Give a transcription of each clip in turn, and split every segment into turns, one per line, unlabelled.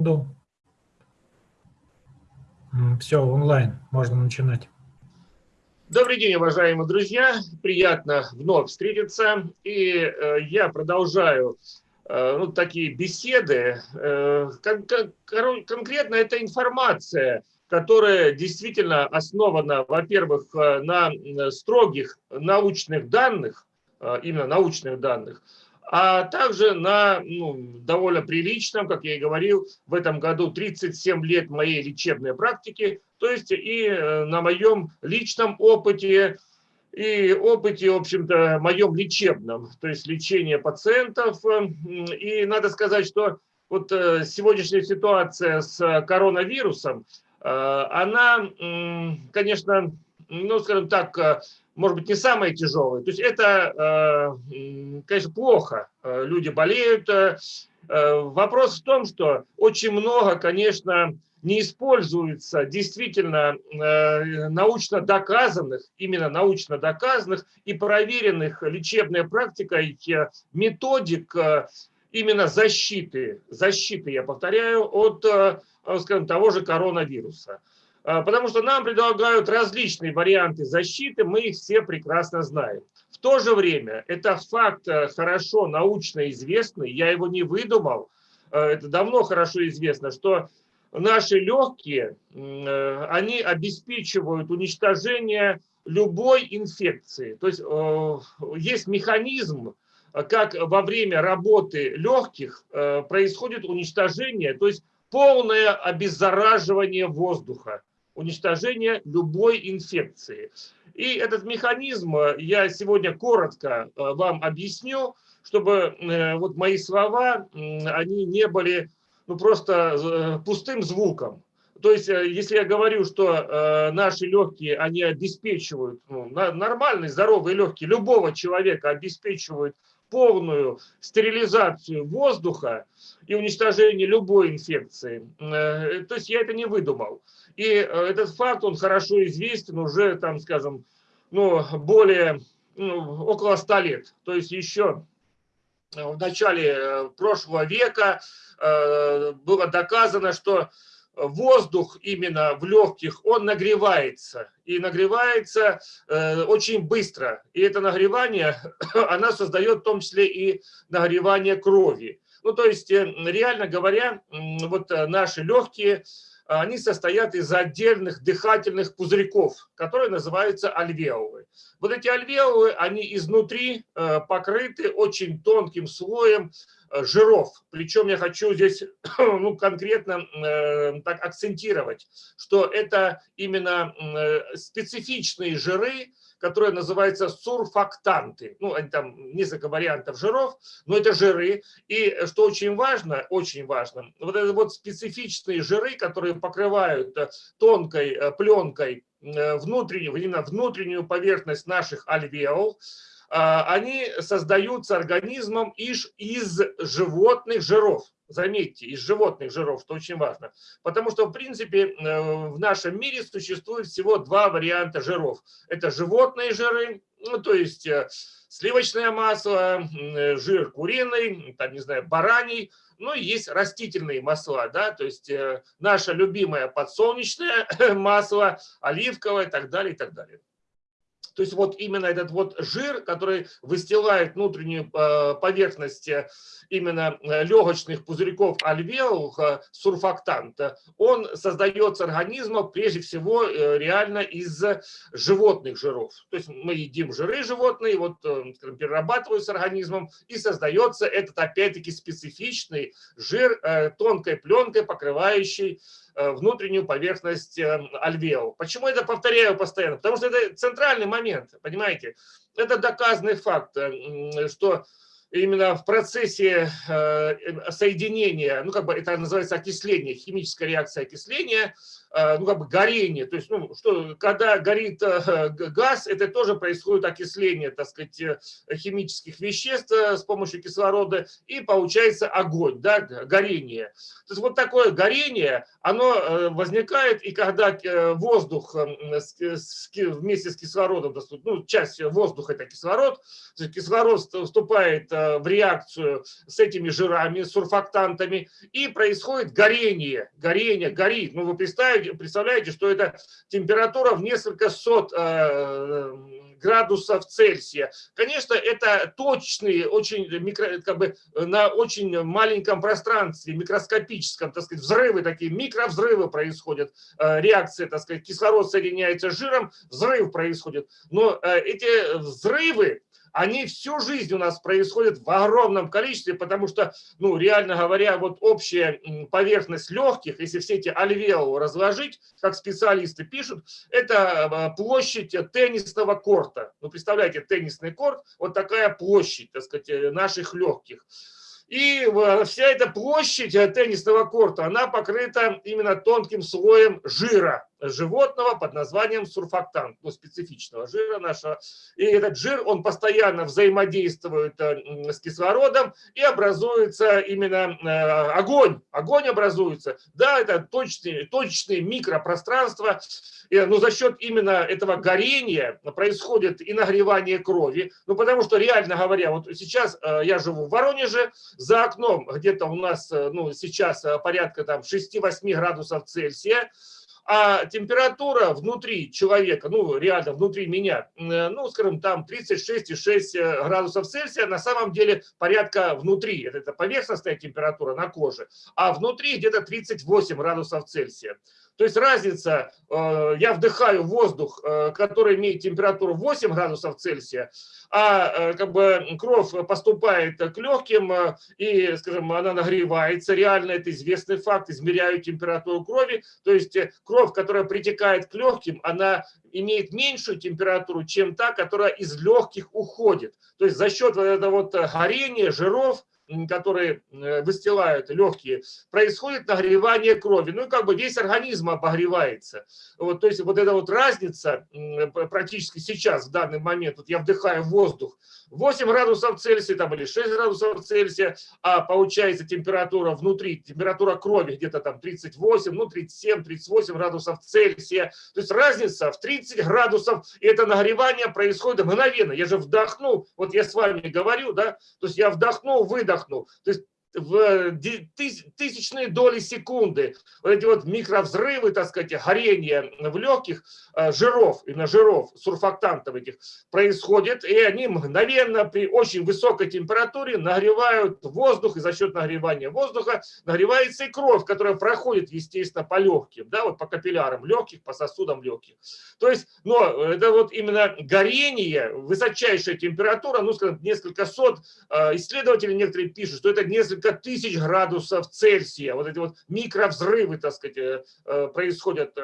секунду. Все, онлайн, можно начинать.
Добрый день, уважаемые друзья. Приятно вновь встретиться. И э, я продолжаю э, ну, такие беседы. Э, кон кон конкретно это информация, которая действительно основана, во-первых, э, на строгих научных данных, э, именно научных данных, а также на ну, довольно приличном, как я и говорил, в этом году 37 лет моей лечебной практики, то есть и э, на моем личном опыте, и опыте, в общем-то, моем лечебном, то есть лечение пациентов. И надо сказать, что вот э, сегодняшняя ситуация с коронавирусом, э, она, конечно, ну, скажем так, может быть, не самое тяжелое. То есть это, э, конечно, плохо. Э, люди болеют. Э, вопрос в том, что очень много, конечно, не используется действительно научно доказанных, именно научно доказанных и проверенных лечебной практикой методик именно защиты, защиты, я повторяю, от, скажем, того же коронавируса. А, потому что нам предлагают различные варианты защиты, мы их все прекрасно знаем. В то же время это факт э, хорошо научно известный, я его не выдумал, э, это давно хорошо известно, что наши легкие, э, они обеспечивают уничтожение любой инфекции. То есть есть механизм, как во время работы легких происходит уничтожение, то есть полное обеззараживание воздуха уничтожения любой инфекции. И этот механизм э, я сегодня коротко э, вам объясню, чтобы э, вот мои слова, они не были ну, просто пустым звуком. То есть, если я говорю, что наши легкие, они обеспечивают, ну, нормальные, здоровые легкие любого человека обеспечивают полную стерилизацию воздуха и уничтожение любой инфекции. Э, то есть я это не выдумал. И э, этот факт, он хорошо известен уже, там, скажем, ну, более, ну, около ста лет. То есть еще в начале прошлого века э, было доказано, что воздух именно в легких, он нагревается. И нагревается э, очень быстро. И это нагревание, она создает в том числе и нагревание крови. Ну, то есть, э, реально говоря, вот э, наши легкие, они состоят из отдельных дыхательных пузырьков, которые называются альвеолы. Вот эти альвеолы, они изнутри э, покрыты очень тонким слоем Э, жиров. Причем я хочу здесь ну, конкретно э, так акцентировать, что это именно э, специфичные жиры, которые называются сурфактанты. Ну, там несколько вариантов жиров, но это жиры. И что очень важно, очень важно, вот это вот специфичные жиры, которые покрывают э, тонкой пленкой внутреннюю, именно внутреннюю поверхность наших альвеол, а, они создаются организмом из, из животных жиров. Заметьте, из животных жиров, что очень важно. Потому что, в принципе, э, в нашем мире существует всего два варианта жиров. Это животные жиры, ну, то есть э, сливочное масло, э, жир куриный, там, не знаю, бараний, ну и есть растительные масла, да, то есть наше любимое подсолнечное масло, оливковое и так далее, и так далее. То есть вот именно этот вот жир, который выстилает внутреннюю э, поверхность э, именно э, легочных пузырьков альвеол, сурфактанта, он создается организмом прежде всего реально из животных жиров. То есть мы едим жиры животные, вот перерабатываются организмом и создается этот опять-таки специфичный жир тонкой пленкой, покрывающий внутреннюю поверхность альвеол. Почему я это повторяю постоянно? Потому что это центральный момент, понимаете? Это доказанный факт, э, что именно в процессе соединения, ну как бы это называется окисление, химическая реакция окисления, Э, ну, как бы горение. То есть, ну, что, когда горит э, газ, это тоже происходит окисление, так сказать, э, химических веществ с помощью кислорода, и получается огонь, да, горение. То есть, вот такое горение, оно возникает, и когда воздух вместе с кислородом, ну, часть воздуха – это кислород, кислород вступает э, в реакцию с этими жирами, сурфактантами, и происходит горение, горение, горит. Ну, вы представляете, представляете что это температура в несколько сот э, градусов Цельсия. Конечно, это точные, очень микро, как бы на очень маленьком пространстве, микроскопическом, так сказать, взрывы такие, микровзрывы происходят, э, реакция, так сказать, кислород соединяется с жиром, взрыв происходит. Но э, эти взрывы, они всю жизнь у нас происходят в огромном количестве, потому что, ну, реально говоря, вот общая поверхность легких, если все эти альвеолы разложить, как специалисты пишут, это э, площадь теннисного корта. Ну, представляете, теннисный корт, вот такая площадь, так сказать, э, наших легких. И вся эта площадь э, теннисного корта, она покрыта именно тонким слоем жира животного под названием сурфактант, ну, специфичного жира нашего. И этот жир, он постоянно взаимодействует э, с кислородом и образуется именно э, огонь. Огонь образуется. Да, это точные, точные микропространства, но за счет именно этого горения происходит и нагревание крови. Ну, потому что, реально говоря, вот сейчас э, я живу в Воронеже, за окном где-то у нас ну, сейчас порядка там 6-8 градусов Цельсия, а температура внутри человека, ну реально внутри меня, э, ну скажем там 36,6 э, градусов Цельсия, на самом деле порядка внутри, это, поверхностная температура на коже, а внутри где-то 38 градусов Цельсия. То есть разница, э, я вдыхаю воздух, который имеет температуру 8 градусов Цельсия, а э, как бы кровь поступает к легким и, скажем, она нагревается. Реально это известный факт, измеряю температуру крови. То есть кровь, которая притекает к легким, она имеет меньшую температуру, чем та, которая из легких уходит. То есть за счет вот этого вот горения, жиров, которые э, выстилают легкие, происходит нагревание крови. Ну и как бы весь организм обогревается. Вот, то есть вот эта вот разница практически сейчас, в данный момент, вот я вдыхаю воздух, 8 градусов Цельсия там, или 6 градусов Цельсия, а получается температура внутри, температура крови где-то там 38, ну 37, 38 градусов Цельсия. То есть разница в 30 градусов, и это нагревание происходит мгновенно. Я же вдохнул, вот я с вами говорю, да, то есть я вдохнул, выдохнул. То есть в тысячные доли секунды вот эти вот микровзрывы, так сказать, горение в легких э, жиров, именно жиров, сурфактантов этих, происходит, и они мгновенно при очень высокой температуре нагревают воздух, и за счет нагревания воздуха нагревается и кровь, которая проходит, естественно, по легким, да, вот по капиллярам легких, по сосудам легких. То есть, но это вот именно горение, высочайшая температура, ну, скажем, несколько сот, э, исследователи некоторые пишут, что это несколько несколько тысяч градусов Цельсия, вот эти вот микровзрывы, так сказать, э, э, происходят,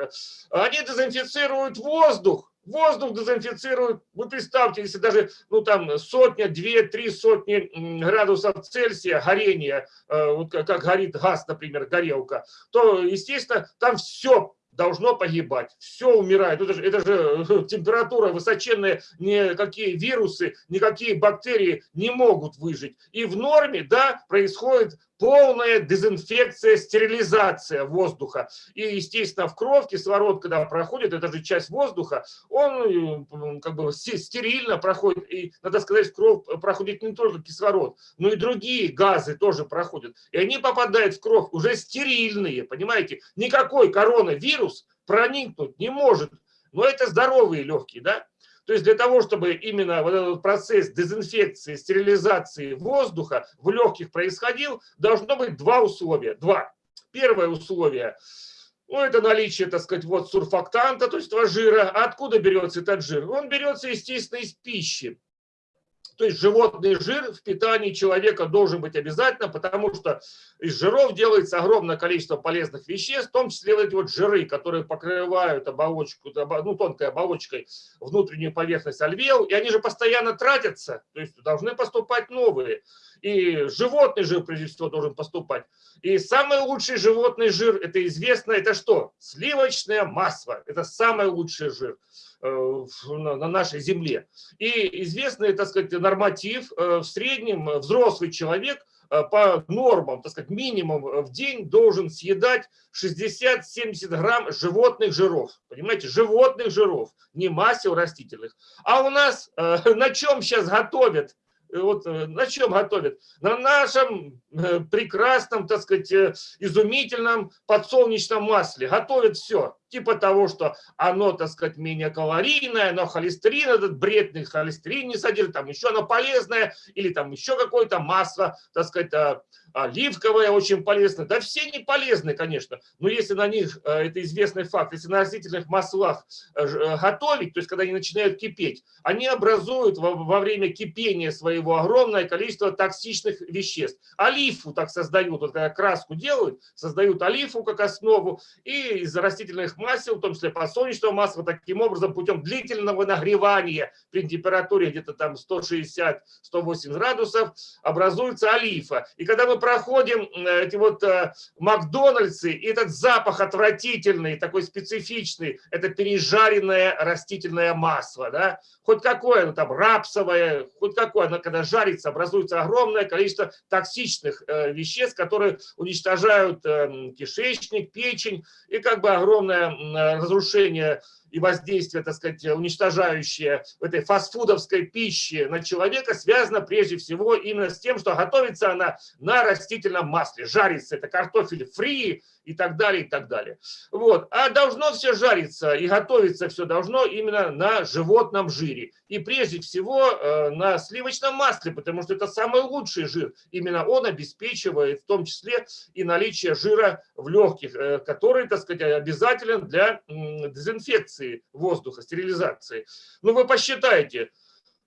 они дезинфицируют воздух, воздух дезинфицируют, вы представьте, если даже, ну там, сотня, две, три сотни градусов Цельсия горения, э, вот как горит газ, например, горелка, то, естественно, там все должно погибать. Все умирает. Это же, это же температура высоченная, никакие вирусы, никакие бактерии не могут выжить. И в норме, да, происходит полная дезинфекция, стерилизация воздуха. И, естественно, в кровь кислород, когда проходит, это же часть воздуха, он как бы стерильно проходит. И, надо сказать, в кровь проходит не только кислород, но и другие газы тоже проходят. И они попадают в кровь уже стерильные, понимаете? Никакой коронавирус проникнуть не может. Но это здоровые легкие, да? То есть для того, чтобы именно вот этот процесс дезинфекции, стерилизации воздуха в легких происходил, должно быть два условия. Два. Первое условие ну, это наличие, так сказать, вот сурфактанта, то есть этого жира. А откуда берется этот жир? Он берется, естественно, из пищи. То есть животный жир в питании человека должен быть обязательно, потому что из жиров делается огромное количество полезных веществ, в том числе вот эти вот жиры, которые покрывают оболочку, ну, тонкой оболочкой внутреннюю поверхность альвеол, и они же постоянно тратятся, то есть должны поступать новые. И животный жир, прежде всего, должен поступать. И самый лучший животный жир, это известно, это что? Сливочное масло. Это самый лучший жир. Э, на нашей земле. И известный, так сказать, норматив, э, в среднем взрослый человек э, по нормам, так сказать, минимум в день должен съедать 60-70 грамм животных жиров. Понимаете, животных жиров, не масел растительных. А у нас на чем сейчас готовят вот на чем готовят? На нашем прекрасном, так сказать, изумительном подсолнечном масле. Готовят все типа того, что оно, так сказать, менее калорийное, но холестерин, этот бредный холестерин не содержит, там еще оно полезное, или там еще какое-то масло, так сказать, а, оливковое очень полезно. Да все не полезны, конечно, но если на них, э, это известный факт, если на растительных маслах э, э, готовить, то есть когда они начинают кипеть, они образуют во, во время кипения своего огромное количество токсичных веществ. Олифу так создают, вот когда краску делают, создают олифу как основу, и из растительных масел, в том числе подсолнечного масла, таким образом путем длительного нагревания при температуре где-то там 160-180 градусов образуется олифа. И когда мы проходим э, эти вот э, Макдональдсы, и этот запах отвратительный, такой специфичный, это пережаренное растительное масло, да, хоть какое, ну там рапсовое, хоть какое, оно когда жарится, образуется огромное количество токсичных э, веществ, которые уничтожают кишечник, печень, и как бы огромное разрушение и воздействие, так сказать, уничтожающее этой фастфудовской пищи на человека связано прежде всего именно с тем, что готовится она на растительном масле, жарится. Это картофель фри, и так далее, и так далее. Вот. А должно все жариться и готовиться все должно именно на животном жире. И прежде всего э, на сливочном масле, потому что это самый лучший жир. Именно он обеспечивает в том числе и наличие жира в легких, э, который, так сказать, обязателен для дезинфекции воздуха, стерилизации. Ну вы посчитайте, э,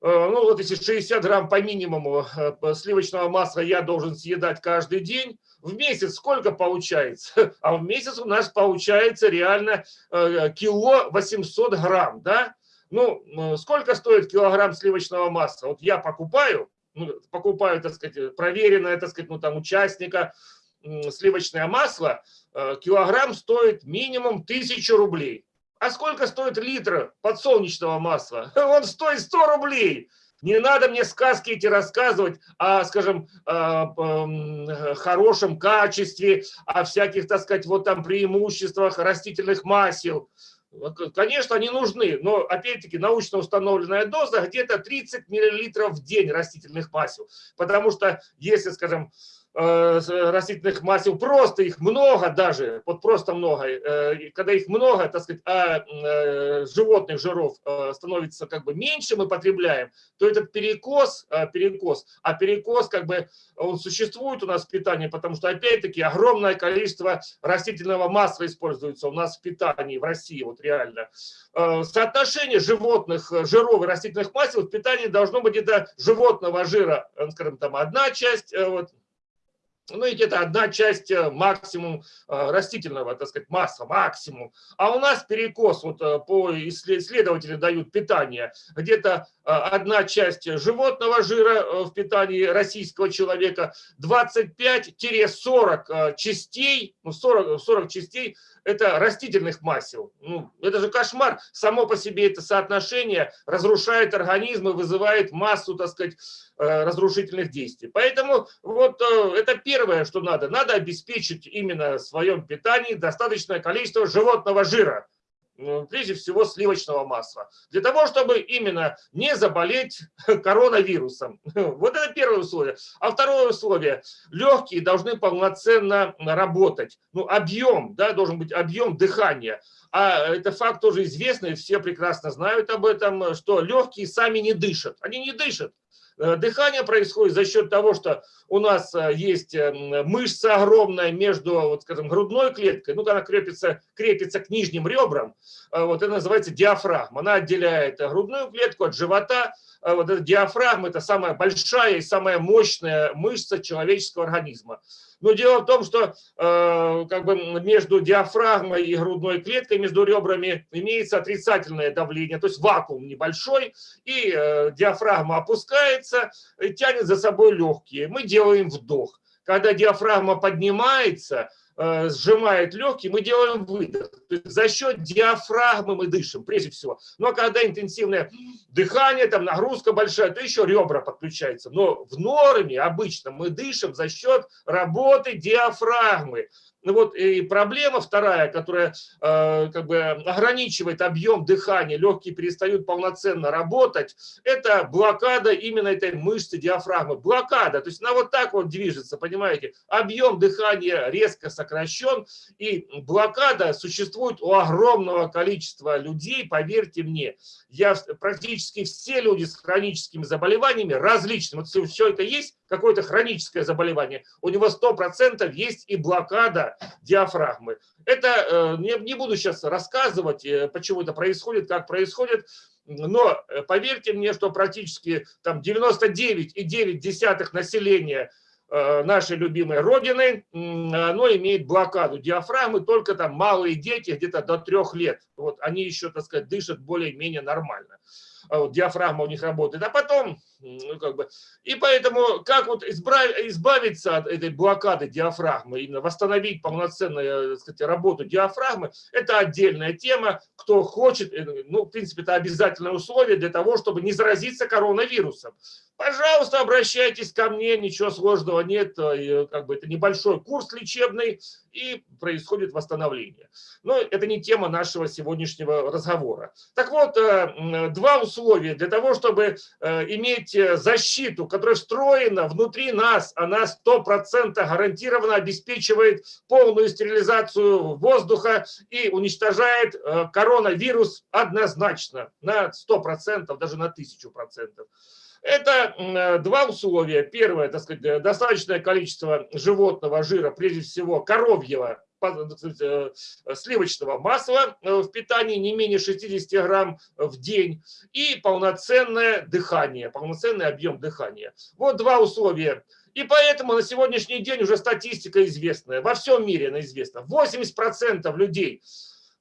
ну вот если 60 грамм по минимуму сливочного масла я должен съедать каждый день, в месяц сколько получается? А в месяц у нас получается реально э, кило 800 грамм, да? Ну, э, сколько стоит килограмм сливочного масла? Вот я покупаю, ну, покупаю, так сказать, проверенное, так сказать, ну там участника, сливочное масло, э, килограмм стоит минимум 1000 рублей. А сколько стоит литр подсолнечного масла? Он стоит 100 рублей. Не надо мне сказки эти рассказывать о, скажем, хорошем качестве, о всяких, так сказать, вот там преимуществах растительных масел. Конечно, они нужны, но, опять-таки, научно установленная доза где-то 30 мл в день растительных масел. Потому что, если, скажем, Э, растительных масел, просто их много даже, вот просто много. Э, когда их много, так сказать, а э, животных жиров становится как бы меньше мы потребляем, то этот перекос, перекос, а перекос как бы он существует у нас в питании, потому что опять-таки огромное количество растительного масла используется у нас в питании в России, вот реально. Соотношение животных жиров и растительных масел в питании должно быть где-то животного жира, скажем, там одна часть, вот, ну, и где-то одна часть э, максимум э, растительного, так сказать, масса, максимум. А у нас перекос, вот э, по исследователи дают питание, где-то одна часть животного жира в питании российского человека, 25-40 частей, ну, 40, 40 частей это растительных масел. Ну, это же кошмар. Само по себе это соотношение разрушает организм и вызывает массу, так сказать, разрушительных действий. Поэтому вот это первое, что надо. Надо обеспечить именно в своем питании достаточное количество животного жира. Ну, прежде всего сливочного масла, для того, чтобы именно не заболеть коронавирусом. Вот это первое условие. А второе условие, легкие должны полноценно работать. Ну, объем, да, должен быть объем дыхания. А это факт тоже известный, все прекрасно знают об этом, что легкие сами не дышат. Они не дышат. Э, дыхание происходит за счет того, что у нас э, есть э, мышца огромная между, вот, скажем, грудной клеткой, ну, она крепится, крепится к нижним ребрам, вот это называется диафрагма. Она отделяет грудную клетку от живота. Вот эта диафрагма – это самая большая и самая мощная мышца человеческого организма. Но дело в том, что э, как бы между диафрагмой и грудной клеткой, между ребрами имеется отрицательное давление, то есть вакуум небольшой, и э, диафрагма опускается, и тянет за собой легкие. Мы делаем вдох. Когда диафрагма поднимается, Э, сжимает легкие, мы делаем выдох. За счет диафрагмы мы дышим, прежде всего. Но когда интенсивное дыхание, там нагрузка большая, то еще ребра подключаются. Но в норме обычно мы дышим за счет работы диафрагмы. Ну вот и проблема вторая, которая э, как бы ограничивает объем дыхания, легкие перестают полноценно работать, это блокада именно этой мышцы диафрагмы. Блокада, то есть она вот так вот движется, понимаете? Объем дыхания резко сокращен, и блокада существует у огромного количества людей, поверьте мне. Я, практически все люди с хроническими заболеваниями различными, вот все это есть, какое-то хроническое заболевание, у него 100% есть и блокада диафрагмы. Это э, не, не буду сейчас рассказывать, э, почему это происходит, как происходит, но э, поверьте мне, что практически там 99,9 населения нашей любимой родины, оно имеет блокаду диафрагмы, только там малые дети, где-то до трех лет. Вот они еще, так сказать, дышат более-менее нормально. А вот диафрагма у них работает. А потом ну, как бы, и поэтому, как вот избавиться от этой блокады диафрагмы, именно восстановить полноценную так сказать, работу диафрагмы, это отдельная тема. Кто хочет, э, ну, в принципе, это обязательное условие для того, чтобы не заразиться коронавирусом. Пожалуйста, обращайтесь ко мне, ничего сложного нет, э, как бы это небольшой курс лечебный, и происходит восстановление. Но это не тема нашего сегодняшнего разговора. Так вот, э, два условия для того, чтобы иметь иметь э, защиту, которая встроена внутри нас, она 100% гарантированно обеспечивает полную стерилизацию воздуха и уничтожает э, коронавирус однозначно на 100%, даже на 1000%. Это э, два условия. Первое, так сказать, достаточное количество животного жира, прежде всего коровьего, Э, сливочного масла э, в питании не менее 60 грамм в день и полноценное дыхание, полноценный объем дыхания. Вот два условия. И поэтому на сегодняшний день уже статистика известная, во всем мире она известна. 80% людей,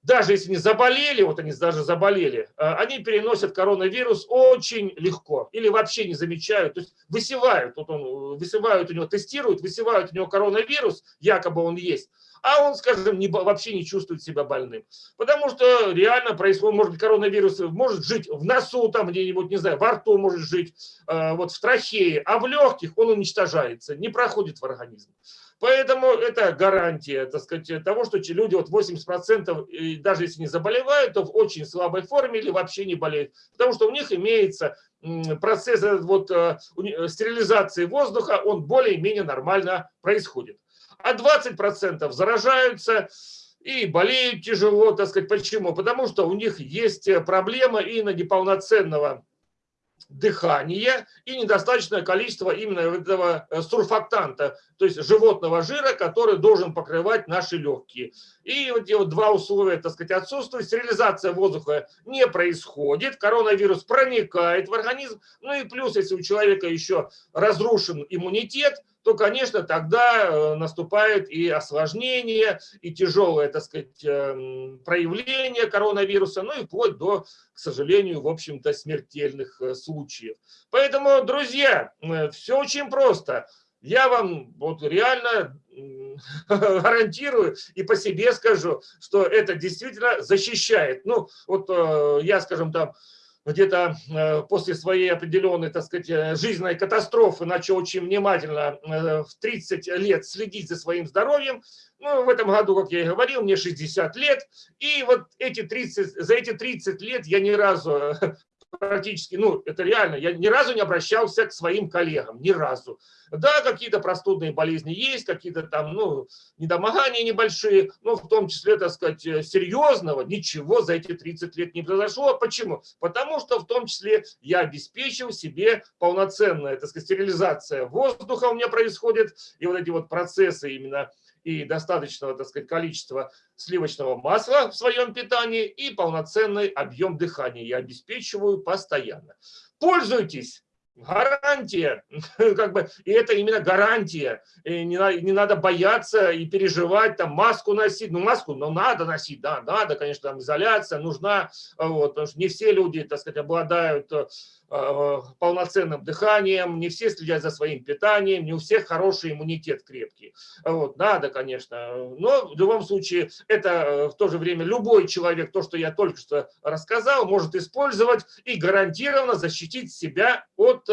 даже если не заболели, вот они даже заболели, э, они переносят коронавирус очень легко или вообще не замечают, то есть высевают, вот он, высевают у него, тестируют, высевают у него коронавирус, якобы он есть, а он, скажем, не, вообще не чувствует себя больным. Потому что реально происходит, может быть, коронавирус может жить в носу, там где-нибудь, не знаю, во рту может жить, э, вот в трахее, а в легких он уничтожается, не проходит в организм. Поэтому это гарантия, так сказать, того, что люди, вот 80%, даже если не заболевают, то в очень слабой форме или вообще не болеют. Потому что у них имеется процесс вот, э, стерилизации воздуха, он более-менее нормально происходит а 20% заражаются и болеют тяжело, так сказать. Почему? Потому что у них есть проблема именно неполноценного дыхания и недостаточное количество именно этого э, сурфактанта, то есть животного жира, который должен покрывать наши легкие. И вот эти вот два условия, так сказать, отсутствуют. Стерилизация воздуха не происходит, коронавирус проникает в организм. Ну и плюс, если у человека еще разрушен иммунитет, то, конечно, тогда э, наступает и осложнение, и тяжелое, так сказать, эм, проявление коронавируса, ну и вплоть до, к сожалению, в общем-то, смертельных э, случаев. Поэтому, друзья, э, все очень просто. Я вам вот реально гарантирую и по себе скажу, что это действительно защищает. Ну, вот я, скажем, там где-то э, после своей определенной, так сказать, э, жизненной катастрофы начал очень внимательно э, в 30 лет следить за своим здоровьем. Ну, в этом году, как я и говорил, мне 60 лет. И вот эти 30, за эти 30 лет я ни разу практически, ну, это реально, я ни разу не обращался к своим коллегам, ни разу. Да, какие-то простудные болезни есть, какие-то там, ну, недомогания небольшие, но в том числе, так сказать, серьезного ничего за эти 30 лет не произошло. Почему? Потому что в том числе я обеспечил себе полноценная, так сказать, стерилизация воздуха у меня происходит, и вот эти вот процессы именно и достаточного, так сказать, количества сливочного масла в своем питании и полноценный объем дыхания я обеспечиваю постоянно. Пользуйтесь! гарантия, как бы, и это именно гарантия. И не, не надо бояться и переживать, там, маску носить. Ну, маску, но надо носить, да, надо, конечно, там, изоляция нужна, вот, потому что не все люди, так сказать, обладают э, полноценным дыханием, не все следят за своим питанием, не у всех хороший иммунитет крепкий. Вот, надо, конечно, но в любом случае это э, в то же время любой человек, то, что я только что рассказал, может использовать и гарантированно защитить себя от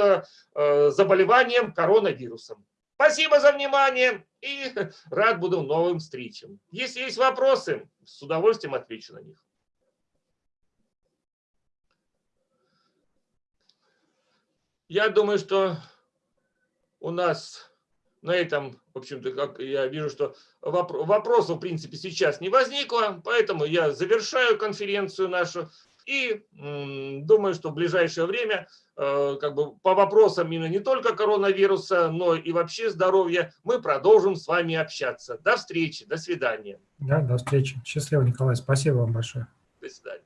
Э, заболеванием коронавирусом. Спасибо за внимание и рад буду новым встречам. Если есть вопросы, с удовольствием отвечу на них. Я думаю, что у нас на этом, в общем-то, как я вижу, что вопросов, в принципе, сейчас не возникло, поэтому я завершаю конференцию нашу и думаю, что в ближайшее время э, как бы по вопросам именно не только коронавируса, но и вообще здоровья мы продолжим с вами общаться. До встречи, до свидания.
Да, до встречи. Счастливо, Николай. Спасибо вам большое.
До свидания.